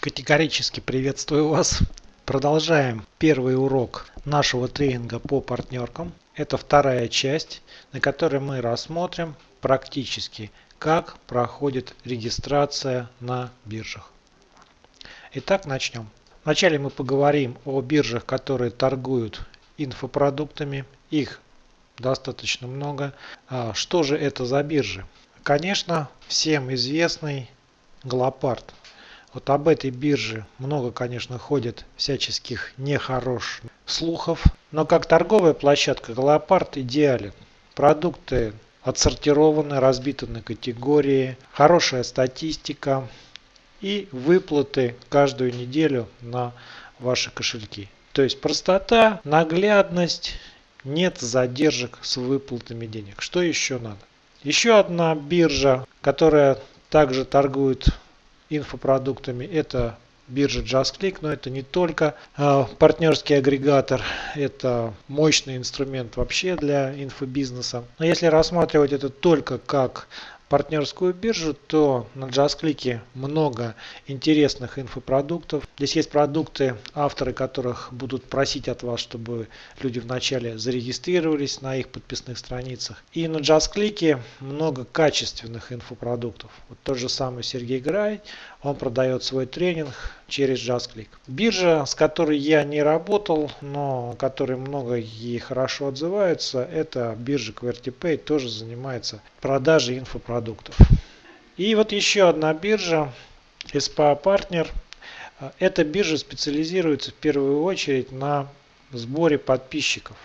Категорически приветствую вас. Продолжаем первый урок нашего тренинга по партнеркам. Это вторая часть, на которой мы рассмотрим практически, как проходит регистрация на биржах. Итак, начнем. Вначале мы поговорим о биржах, которые торгуют инфопродуктами. Их достаточно много. А что же это за биржи? Конечно, всем известный Глопард. Вот об этой бирже много, конечно, ходит всяческих нехороших слухов. Но как торговая площадка Глопард идеален. Продукты отсортированы, разбиты на категории, хорошая статистика и выплаты каждую неделю на ваши кошельки. То есть простота, наглядность, нет задержек с выплатами денег. Что еще надо? Еще одна биржа, которая также торгует инфопродуктами. Это биржа JustClick, но это не только э, партнерский агрегатор, это мощный инструмент вообще для инфобизнеса. Но если рассматривать это только как партнерскую биржу, то на JustClick много интересных инфопродуктов. Здесь есть продукты, авторы которых будут просить от вас, чтобы люди вначале зарегистрировались на их подписных страницах. И на JustClick много качественных инфопродуктов. Вот тот же самый Сергей Грай, он продает свой тренинг через JustClick. Биржа, с которой я не работал, но которой много и хорошо отзываются, это биржа QWERTYPay, тоже занимается продажей инфопродуктов. И вот еще одна биржа, SPA Partner. Эта биржа специализируется в первую очередь на сборе подписчиков.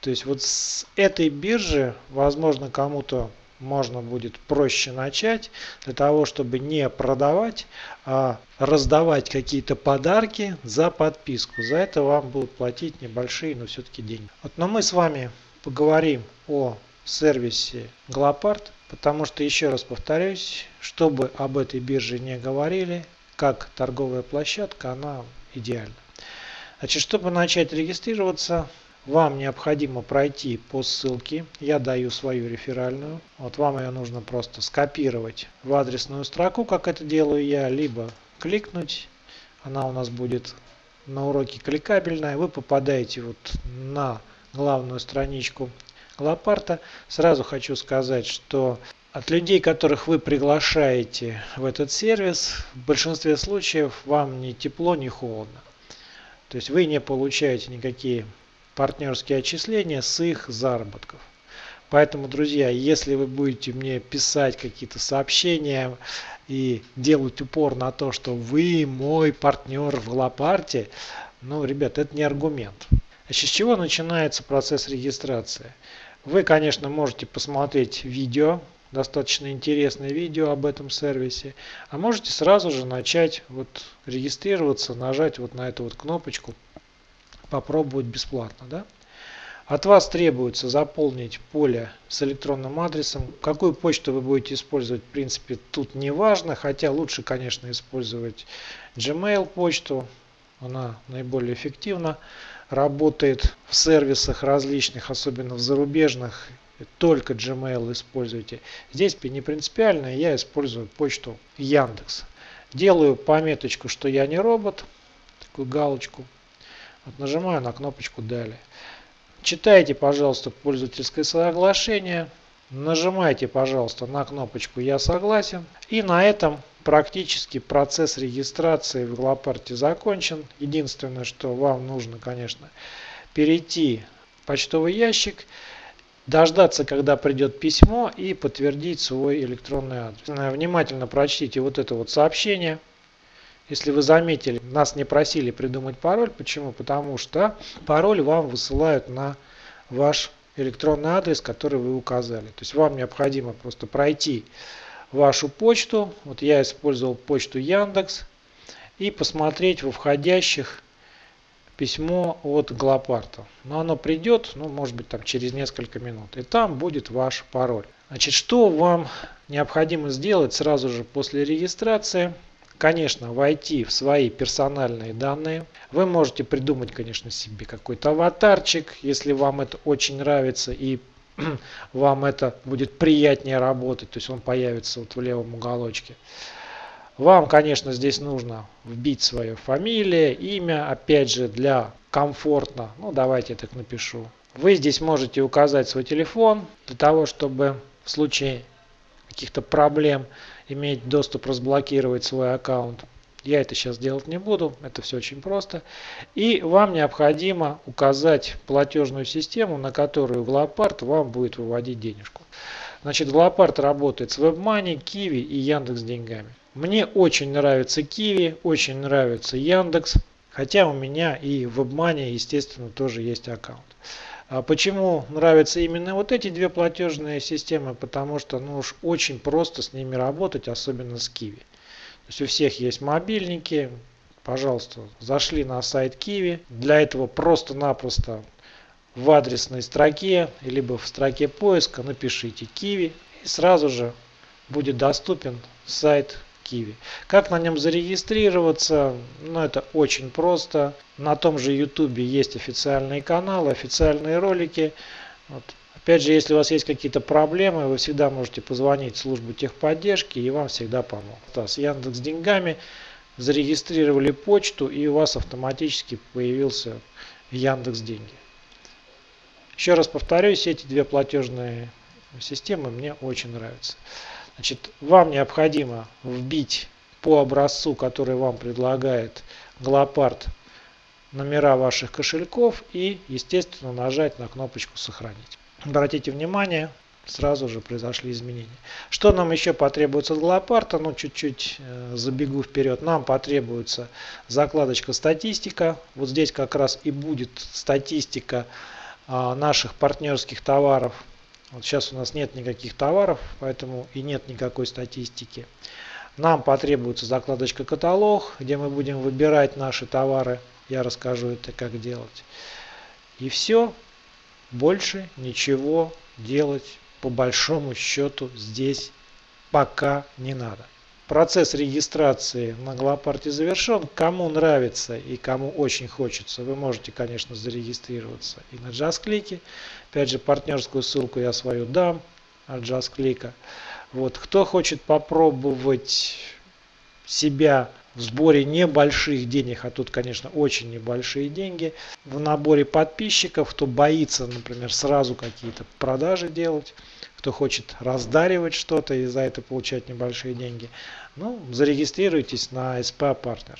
То есть вот с этой биржи, возможно, кому-то можно будет проще начать для того, чтобы не продавать, а раздавать какие-то подарки за подписку. За это вам будут платить небольшие, но все-таки деньги. Вот, но мы с вами поговорим о сервисе Glopart, потому что, еще раз повторюсь, чтобы об этой бирже не говорили, как торговая площадка, она идеальна. Значит, чтобы начать регистрироваться, вам необходимо пройти по ссылке. Я даю свою реферальную. Вот вам ее нужно просто скопировать в адресную строку, как это делаю я, либо кликнуть. Она у нас будет на уроке кликабельная. Вы попадаете вот на главную страничку Лапарта. Сразу хочу сказать, что от людей, которых вы приглашаете в этот сервис, в большинстве случаев вам ни тепло, ни холодно. То есть вы не получаете никакие партнерские отчисления с их заработков. Поэтому, друзья, если вы будете мне писать какие-то сообщения и делать упор на то, что вы мой партнер в Глопарте, ну, ребят, это не аргумент. Значит, с чего начинается процесс регистрации? Вы, конечно, можете посмотреть видео, достаточно интересное видео об этом сервисе, а можете сразу же начать вот регистрироваться, нажать вот на эту вот кнопочку попробовать бесплатно. Да? От вас требуется заполнить поле с электронным адресом. Какую почту вы будете использовать, в принципе, тут не важно. Хотя лучше, конечно, использовать Gmail почту. Она наиболее эффективна. Работает в сервисах различных, особенно в зарубежных. Только Gmail используйте. Здесь не принципиально. Я использую почту Яндекс. Делаю пометочку, что я не робот. Такую галочку. Вот нажимаю на кнопочку «Далее». Читайте, пожалуйста, пользовательское соглашение. Нажимайте, пожалуйста, на кнопочку «Я согласен». И на этом практически процесс регистрации в Глопарте закончен. Единственное, что вам нужно, конечно, перейти в почтовый ящик, дождаться, когда придет письмо и подтвердить свой электронный адрес. Внимательно прочтите вот это вот сообщение. Если вы заметили, нас не просили придумать пароль. Почему? Потому что пароль вам высылают на ваш электронный адрес, который вы указали. То есть вам необходимо просто пройти вашу почту. Вот я использовал почту Яндекс. И посмотреть во входящих письмо от Глопарта. Но оно придет, ну, может быть, там через несколько минут. И там будет ваш пароль. Значит, что вам необходимо сделать сразу же после регистрации? Конечно, войти в свои персональные данные. Вы можете придумать, конечно, себе какой-то аватарчик, если вам это очень нравится и вам это будет приятнее работать, то есть он появится вот в левом уголочке. Вам, конечно, здесь нужно вбить свое фамилия, имя, опять же, для комфортно. Ну, давайте я так напишу. Вы здесь можете указать свой телефон для того, чтобы в случае каких-то проблем иметь доступ разблокировать свой аккаунт. Я это сейчас делать не буду, это все очень просто. И вам необходимо указать платежную систему, на которую Глопард вам будет выводить денежку. Значит, Глопард работает с WebMoney, Kiwi и Яндекс деньгами. Мне очень нравится Kiwi, очень нравится Яндекс, хотя у меня и в WebMoney, естественно, тоже есть аккаунт. А почему нравятся именно вот эти две платежные системы? Потому что ну уж очень просто с ними работать, особенно с Kiwi есть у всех есть мобильники. Пожалуйста, зашли на сайт Kiwi. Для этого просто-напросто в адресной строке, либо в строке поиска напишите Kiwi. И сразу же будет доступен сайт Kiwi. Как на нем зарегистрироваться? Ну, это очень просто. На том же YouTube есть официальные каналы, официальные ролики. Вот. Опять же, если у вас есть какие-то проблемы, вы всегда можете позвонить в службу техподдержки и вам всегда помогут. С Яндекс деньгами зарегистрировали почту и у вас автоматически появился Яндекс деньги. Еще раз повторюсь, эти две платежные системы мне очень нравятся. Значит, вам необходимо вбить по образцу, который вам предлагает Глопард, номера ваших кошельков и, естественно, нажать на кнопочку «Сохранить». Обратите внимание, сразу же произошли изменения. Что нам еще потребуется от Глопарта? Ну, чуть-чуть э, забегу вперед. Нам потребуется закладочка статистика. Вот здесь как раз и будет статистика э, наших партнерских товаров. Вот сейчас у нас нет никаких товаров, поэтому и нет никакой статистики. Нам потребуется закладочка каталог, где мы будем выбирать наши товары. Я расскажу это как делать. И все. Больше ничего делать по большому счету здесь пока не надо. Процесс регистрации на Глопарте завершен. Кому нравится и кому очень хочется, вы можете, конечно, зарегистрироваться и на JustClick. Опять же, партнерскую ссылку я свою дам от JustClick. Вот. Кто хочет попробовать себя в сборе небольших денег, а тут, конечно, очень небольшие деньги, в наборе подписчиков, кто боится, например, сразу какие-то продажи делать, кто хочет раздаривать что-то и за это получать небольшие деньги, ну, зарегистрируйтесь на SPA Partner.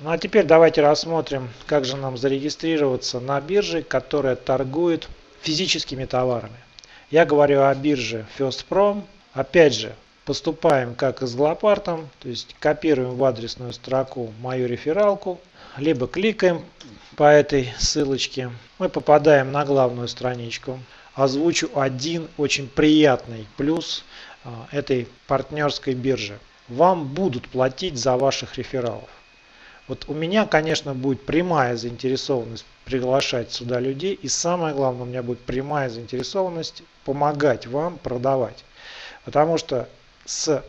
Ну а теперь давайте рассмотрим, как же нам зарегистрироваться на бирже, которая торгует физическими товарами. Я говорю о бирже FirstProm. Опять же, поступаем как и с Глопартом, то есть копируем в адресную строку мою рефералку, либо кликаем по этой ссылочке. Мы попадаем на главную страничку. Озвучу один очень приятный плюс а, этой партнерской биржи. Вам будут платить за ваших рефералов. Вот у меня, конечно, будет прямая заинтересованность приглашать сюда людей. И самое главное, у меня будет прямая заинтересованность помогать вам продавать. Потому что с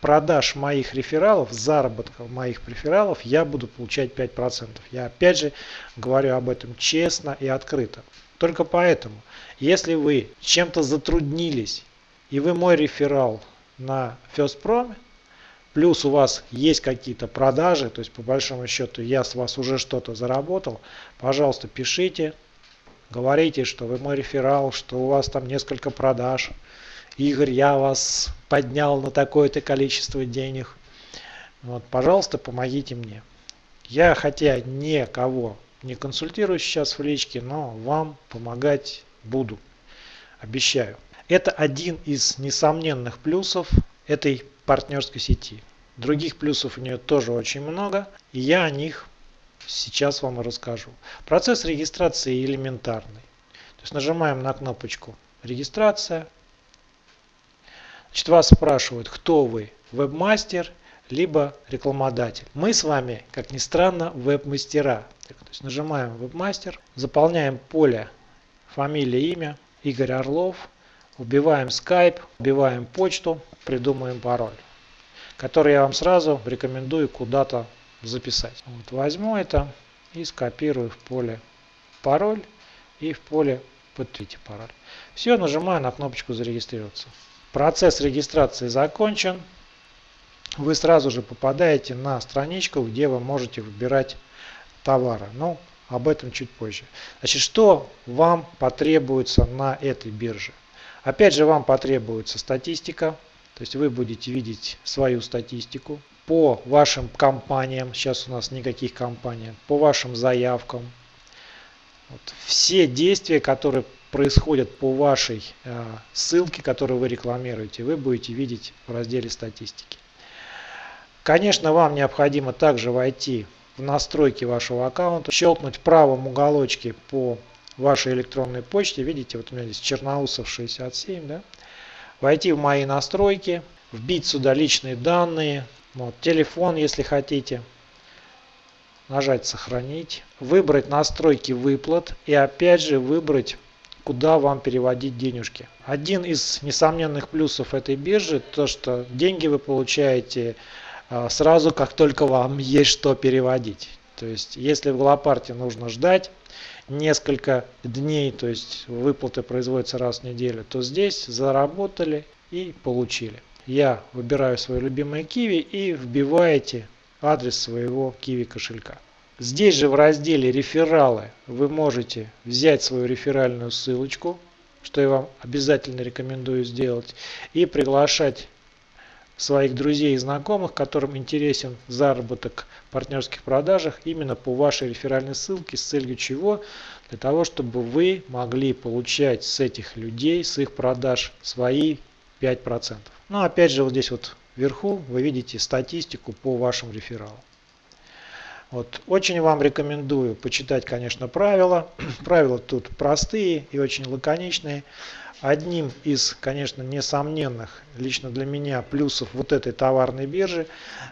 продаж моих рефералов, заработка моих рефералов, я буду получать 5%. Я опять же говорю об этом честно и открыто. Только поэтому, если вы чем-то затруднились, и вы мой реферал на FirstProm, плюс у вас есть какие-то продажи, то есть по большому счету я с вас уже что-то заработал, пожалуйста, пишите, говорите, что вы мой реферал, что у вас там несколько продаж, Игорь, я вас поднял на такое-то количество денег. Вот, пожалуйста, помогите мне. Я хотя никого не консультирую сейчас в личке, но вам помогать буду. Обещаю. Это один из несомненных плюсов этой партнерской сети. Других плюсов у нее тоже очень много, и я о них сейчас вам расскажу. Процесс регистрации элементарный. То есть нажимаем на кнопочку «Регистрация», Значит, вас спрашивают, кто вы, вебмастер, либо рекламодатель. Мы с вами, как ни странно, веб-мастера. Есть нажимаем вебмастер, заполняем поле фамилия, имя, Игорь Орлов, убиваем Skype, убиваем почту, придумаем пароль, который я вам сразу рекомендую куда-то записать. Вот возьму это и скопирую в поле пароль и в поле подтвердите пароль. Все, нажимаю на кнопочку зарегистрироваться. Процесс регистрации закончен. вы сразу же попадаете на страничку, где вы можете выбирать товары. Но об этом чуть позже. Значит, что вам потребуется на этой бирже? Опять же, вам потребуется статистика, то есть вы будете видеть свою статистику по вашим компаниям, сейчас у нас никаких компаний, по вашим заявкам. Вот. Все действия, которые происходят по вашей э, ссылке, которую вы рекламируете, вы будете видеть в разделе статистики. Конечно, вам необходимо также войти в настройки вашего аккаунта, щелкнуть в правом уголочке по вашей электронной почте, видите, вот у меня здесь Черноусов 67, да, войти в мои настройки, вбить сюда личные данные, вот, телефон, если хотите, нажать сохранить, выбрать настройки выплат и опять же выбрать куда вам переводить денежки. Один из несомненных плюсов этой биржи то, что деньги вы получаете сразу, как только вам есть что переводить. То есть, если в Голопарте нужно ждать несколько дней, то есть выплаты производятся раз в неделю, то здесь заработали и получили. Я выбираю свое любимое Kiwi и вбиваете адрес своего Kiwi кошелька. Здесь же в разделе рефералы вы можете взять свою реферальную ссылочку, что я вам обязательно рекомендую сделать, и приглашать своих друзей и знакомых, которым интересен заработок в партнерских продажах именно по вашей реферальной ссылке с целью чего? Для того, чтобы вы могли получать с этих людей, с их продаж свои 5%. Ну опять же вот здесь вот вверху вы видите статистику по вашим рефералам. Вот. Очень вам рекомендую почитать, конечно, правила. правила тут простые и очень лаконичные. Одним из, конечно, несомненных лично для меня плюсов вот этой товарной биржи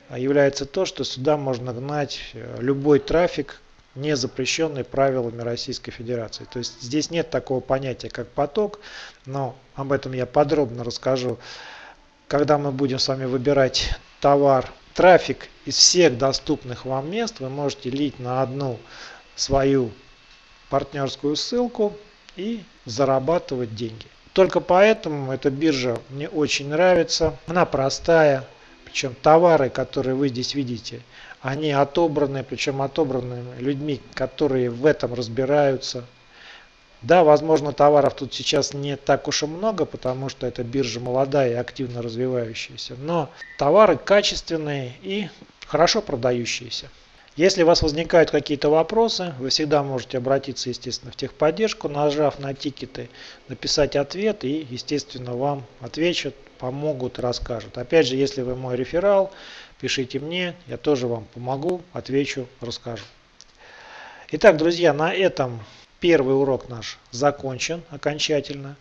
а, является то, что сюда можно гнать э, любой трафик, не запрещенный правилами Российской Федерации. То есть здесь нет такого понятия, как поток, но об этом я подробно расскажу, когда мы будем с вами выбирать товар. Трафик из всех доступных вам мест вы можете лить на одну свою партнерскую ссылку и зарабатывать деньги. Только поэтому эта биржа мне очень нравится. Она простая. Причем товары, которые вы здесь видите, они отобраны, причем отобраны людьми, которые в этом разбираются. Да, возможно, товаров тут сейчас не так уж и много, потому что эта биржа молодая и активно развивающаяся. Но товары качественные и хорошо продающиеся. Если у вас возникают какие-то вопросы, вы всегда можете обратиться, естественно, в техподдержку, нажав на тикеты, написать ответ и, естественно, вам ответят, помогут, расскажут. Опять же, если вы мой реферал, пишите мне, я тоже вам помогу, отвечу, расскажу. Итак, друзья, на этом первый урок наш закончен окончательно.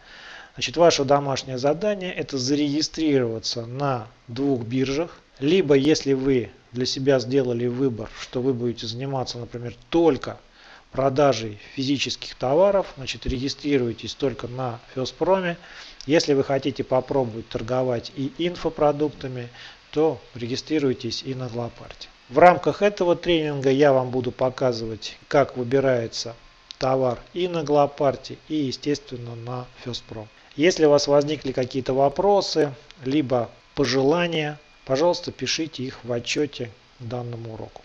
Значит, ваше домашнее задание это зарегистрироваться на двух биржах. Либо, если вы для себя сделали выбор, что вы будете заниматься, например, только продажей физических товаров, значит регистрируйтесь только на Феспроме. Если вы хотите попробовать торговать и инфопродуктами, то регистрируйтесь и на Глопарте. В рамках этого тренинга я вам буду показывать, как выбирается товар и на Глопарте, и естественно на Феспром. Если у вас возникли какие-то вопросы, либо пожелания, Пожалуйста, пишите их в отчете к данному уроку.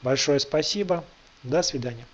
Большое спасибо. До свидания.